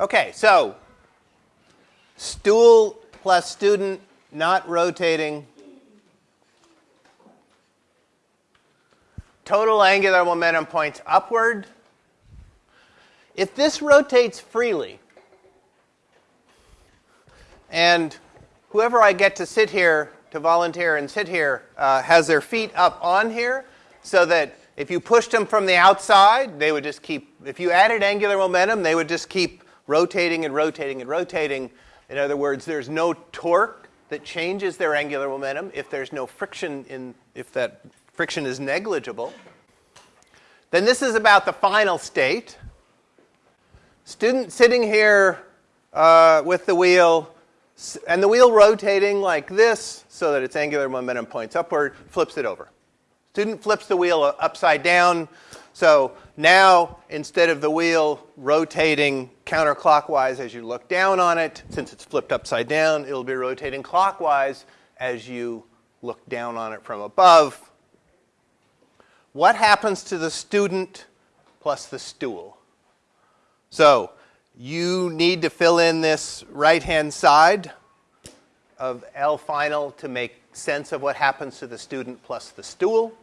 Okay, so stool plus student not rotating. Total angular momentum points upward. If this rotates freely, and whoever I get to sit here, to volunteer and sit here, uh, has their feet up on here, so that if you pushed them from the outside, they would just keep, if you added angular momentum, they would just keep rotating and rotating and rotating. In other words, there's no torque that changes their angular momentum if there's no friction in, if that friction is negligible. Then this is about the final state. Student sitting here uh, with the wheel, and the wheel rotating like this so that its angular momentum points upward, flips it over. Student flips the wheel upside down. So now, instead of the wheel rotating counterclockwise as you look down on it, since it's flipped upside down, it'll be rotating clockwise as you look down on it from above. What happens to the student plus the stool? So you need to fill in this right-hand side of L final to make sense of what happens to the student plus the stool.